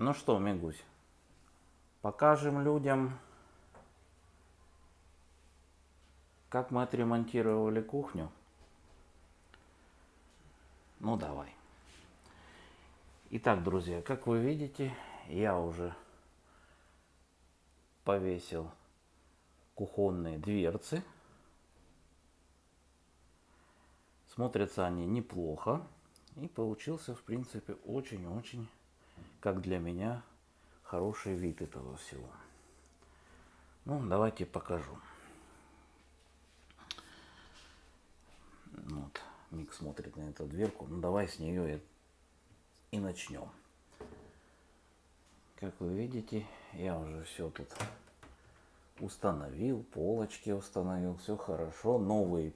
Ну что, Мигусь, покажем людям, как мы отремонтировали кухню. Ну давай. Итак, друзья, как вы видите, я уже повесил кухонные дверцы. Смотрятся они неплохо. И получился, в принципе, очень-очень, как для меня, хороший вид этого всего. Ну, давайте покажу. Вот, Мик смотрит на эту дверку. Ну, давай с нее и, и начнем. Как вы видите, я уже все тут установил, полочки установил, все хорошо. Новые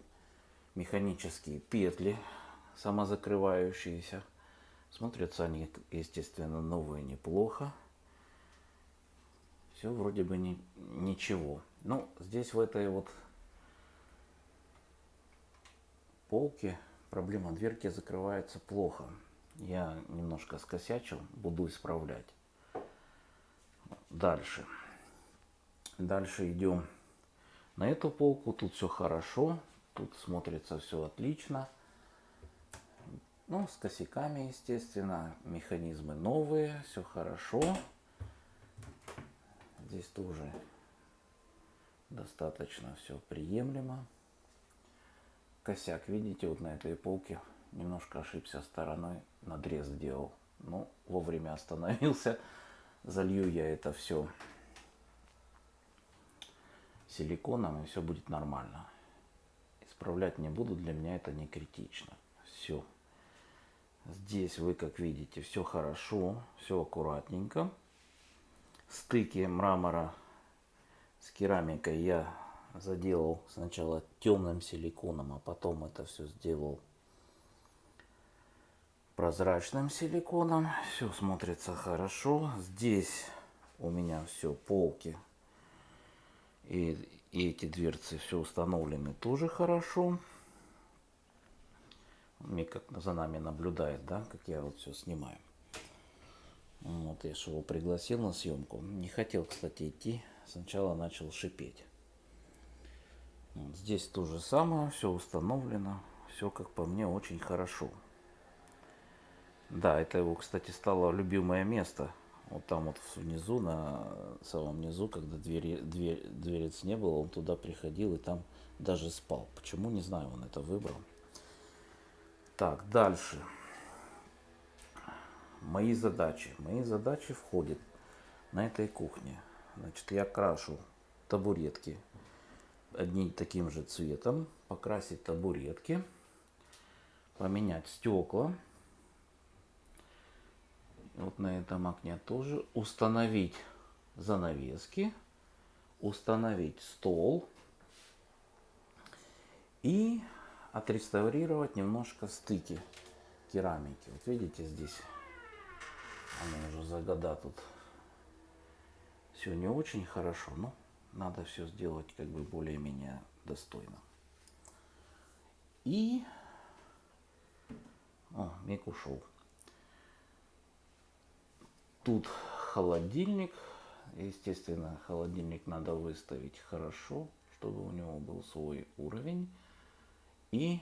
механические петли самозакрывающиеся. Смотрятся они, естественно, новые неплохо. Все вроде бы не, ничего. Ну, здесь в этой вот полке проблема дверки закрывается плохо. Я немножко скосячил, буду исправлять. Дальше. Дальше идем на эту полку. Тут все хорошо. Тут смотрится все отлично. Ну, с косяками, естественно. Механизмы новые, все хорошо. Здесь тоже достаточно все приемлемо. Косяк, видите, вот на этой полке немножко ошибся стороной, надрез делал. Ну, вовремя остановился. Залью я это все силиконом, и все будет нормально. Исправлять не буду, для меня это не критично. Все. Здесь вы, как видите, все хорошо, все аккуратненько. Стыки мрамора с керамикой я заделал сначала темным силиконом, а потом это все сделал прозрачным силиконом. Все смотрится хорошо. Здесь у меня все полки и, и эти дверцы все установлены тоже хорошо. Мик за нами наблюдает, да, как я вот все снимаю. Вот я же его пригласил на съемку. Не хотел, кстати, идти. Сначала начал шипеть. Здесь то же самое, все установлено. Все, как по мне, очень хорошо. Да, это его, кстати, стало любимое место. Вот там вот внизу, на самом низу, когда двери, дверь, дверец не было, он туда приходил и там даже спал. Почему, не знаю, он это выбрал. Так, дальше. Мои задачи. Мои задачи входят на этой кухне. Значит, я крашу табуретки одним таким же цветом. Покрасить табуретки. Поменять стекла. Вот на этом окне тоже. Установить занавески. Установить стол. И отреставрировать немножко стыки керамики. Вот видите здесь, она уже за года тут все не очень хорошо, но надо все сделать как бы более-менее достойно. И... О, Мик ушел. Тут холодильник. Естественно, холодильник надо выставить хорошо, чтобы у него был свой уровень и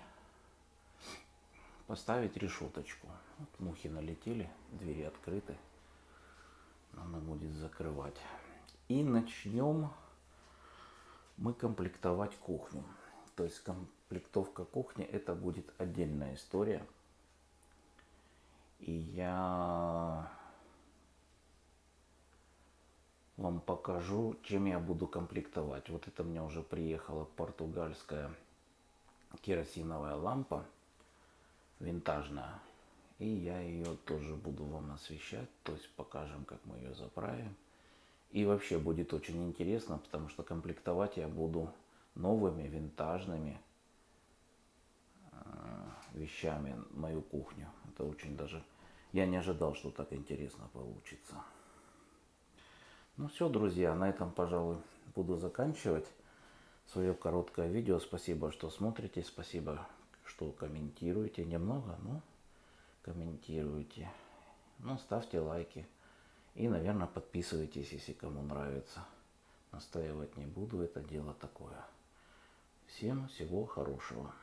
поставить решеточку. Вот мухи налетели, двери открыты. Надо будет закрывать. И начнем мы комплектовать кухню. То есть комплектовка кухни это будет отдельная история. И я вам покажу, чем я буду комплектовать. Вот это мне уже приехала португальская керосиновая лампа винтажная. И я ее тоже буду вам освещать, то есть покажем, как мы ее заправим. И вообще будет очень интересно, потому что комплектовать я буду новыми винтажными э, вещами мою кухню. Это очень даже... Я не ожидал, что так интересно получится. Ну все, друзья, на этом, пожалуй, буду заканчивать свое короткое видео. Спасибо, что смотрите, спасибо, что комментируете. Немного, но комментируете. Ну, ставьте лайки. И, наверное, подписывайтесь, если кому нравится. Настаивать не буду, это дело такое. Всем всего хорошего.